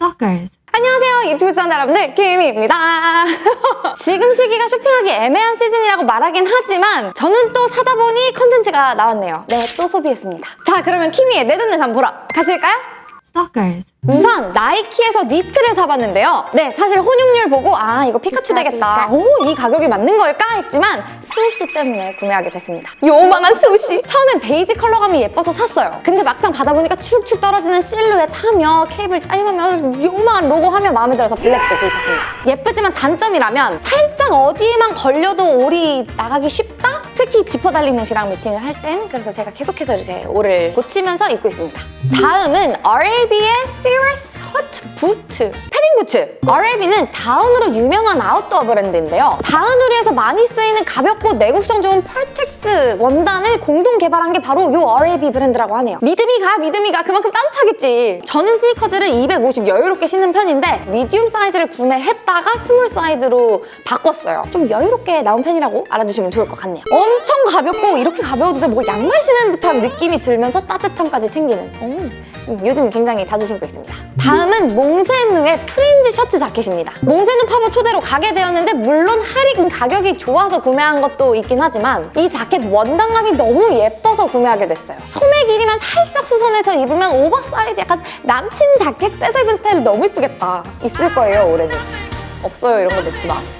Stalkers. 안녕하세요 유튜브 시청자 여러분들 키미입니다 지금 시기가 쇼핑하기 애매한 시즌이라고 말하긴 하지만 저는 또 사다 보니 컨텐츠가 나왔네요 네또 소비했습니다 자 그러면 키미의 내 돈내산 보러 가실까요? Stalkers. 우선 나이키에서 니트를 사봤는데요. 네, 사실 혼용률 보고 아 이거 피카츄 되겠다. 오, 이 가격이 맞는 걸까 했지만 swoosh 때문에 구매하게 됐습니다. 요만한 swoosh! 처음엔 베이지 컬러감이 예뻐서 샀어요. 근데 막상 받아보니까 축축 떨어지는 실루엣 하며 케이블 짜임하며 요만한 로고 하며 마음에 들어서 블랙도 구입했습니다. 예쁘지만 단점이라면 살짝 어디에만 걸려도 올이 나가기 쉽다? 특히 지퍼 달린 옷이랑 매칭을 할 땐 그래서 제가 계속해서 제 올을 고치면서 입고 있습니다. 다음은 RAB의 Hut Boot 패딩 부츠! RAB는 다운으로 유명한 아웃도어 브랜드인데요. 아웃도어에서 많이 쓰이는 가볍고 내구성 좋은 퍼텍스 원단을 공동 개발한 게 바로 이 RAB 브랜드라고 하네요. 믿음이 가, 믿음이 가. 그만큼 따뜻하겠지. 저는 스니커즈를 250 여유롭게 신는 편인데 medium 사이즈를 구매했다가 small 사이즈로 바꿨어요. 좀 여유롭게 나온 편이라고 알아두시면 좋을 것 같네요. 엄청 가볍고 이렇게 가벼워도 돼. 뭐 양말 신는 듯한 느낌이 들면서 따뜻함까지 챙기는. 음. 음, 요즘 굉장히 자주 신고 있습니다. 다음 은 몽세누의 프린지 셔츠 자켓입니다. 몽세누 팝업 초대로 가게 되었는데 물론 할인 가격이 좋아서 구매한 것도 있긴 하지만 이 자켓 원단감이 너무 예뻐서 구매하게 됐어요. 소매 길이만 살짝 수선해서 입으면 오버사이즈 약간 남친 자켓 입은 스타일 너무 이쁘겠다. 있을 거예요, 올해는. 없어요, 이런 거 넣지 마.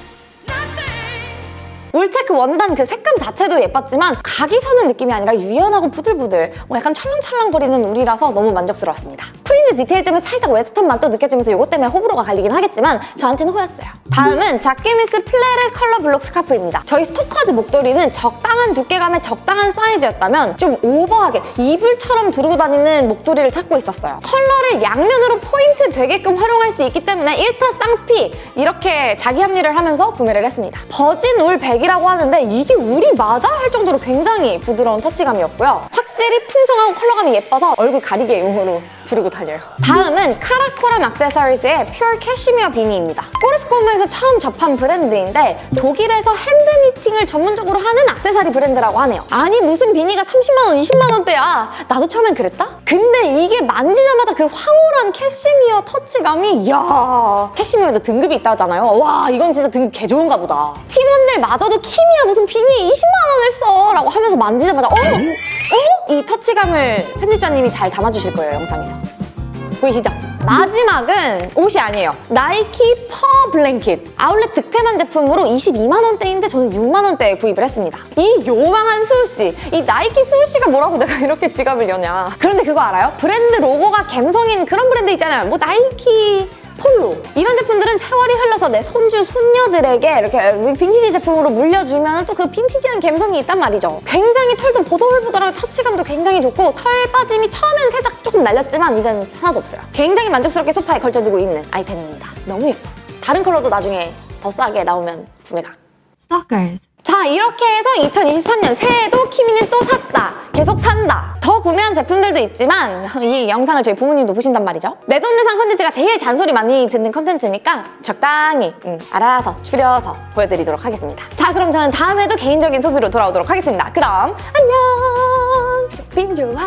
울체크 원단 그 색감 자체도 예뻤지만 각이 서는 느낌이 아니라 유연하고 부들부들 뭐 약간 찰랑찰랑거리는 울이라서 너무 만족스러웠습니다. 프린지 디테일 때문에 살짝 웨스턴 무드 느껴지면서 이것 때문에 호불호가 갈리긴 하겠지만 저한테는 호였어요. 다음은 자키미스 플레르 컬러 블록 스카프입니다. 저희 스토커즈 목도리는 적당한 두께감에 적당한 사이즈였다면 좀 오버하게 이불처럼 두르고 다니는 목도리를 찾고 있었어요. 컬러를 양면으로 포인트 되게끔 활용할 수 있기 때문에 1타 쌍피 이렇게 자기 합리를 하면서 구매를 했습니다. virgin wool 100이라고 하는데 이게 울이 맞아? 할 정도로 굉장히 부드러운 터치감이었고요. 확 실히 풍성하고 컬러감이 예뻐서 얼굴 가리개 용으로 두르고 다녀요. 다음은 Karakoram Accessories의 pure 캐시미어 비니입니다. 꼬르소꼬모에서 처음 접한 브랜드인데 독일에서 hand knitting을 전문적으로 하는 액세서리 브랜드라고 하네요. 아니 무슨 비니가 30만 원, 20만 원대야. 나도 처음엔 그랬다? 근데 이게 만지자마자 그 황홀한 캐시미어 터치감이 이야 캐시미어도 등급이 있다잖아요. 와 이건 진짜 등급 개 좋은가 보다. 팀원들 마저도 키미야 무슨 비니 20만 원을 써 라고 하면서 만지자마자 어? 어? 이 터치감을 편집자님이 잘 담아주실 거예요 영상에서. 보이시죠? 마지막은 옷이 아니에요. 나이키 fur blanket. 아울렛 득템한 제품으로 22만 원대인데 저는 6만 원대에 구입을 했습니다. 이 요망한 swoosh. 이 나이키 swoosh가 뭐라고 내가 이렇게 지갑을 여냐. 그런데 그거 알아요? 브랜드 로고가 갬성인 그런 브랜드 있잖아요. 뭐 나이키 폴로 흘러서 내 손주, 손녀들에게 이렇게 빈티지 제품으로 물려주면 또 그 빈티지한 감성이 있단 말이죠. 굉장히 털도 보들보들하고 터치감도 굉장히 좋고 털 빠짐이 처음엔 살짝 조금 날렸지만 이제는 하나도 없어요. 굉장히 만족스럽게 소파에 걸쳐두고 있는 아이템입니다. 너무 예뻐. 다른 컬러도 나중에 더 싸게 나오면 구매가. Stalkers. 자 이렇게 해서 2023년 새해도 키미는 또 계속 더 구매한 제품들도 있지만 이 영상을 저희 부모님도 보신단 말이죠. 내 돈 내산 컨텐츠가 제일 잔소리 많이 듣는 컨텐츠니까 적당히 음, 알아서 줄여서 보여드리도록 하겠습니다. 자 그럼 저는 다음에도 개인적인 소비로 돌아오도록 하겠습니다. 그럼 안녕! 쇼핑 좋아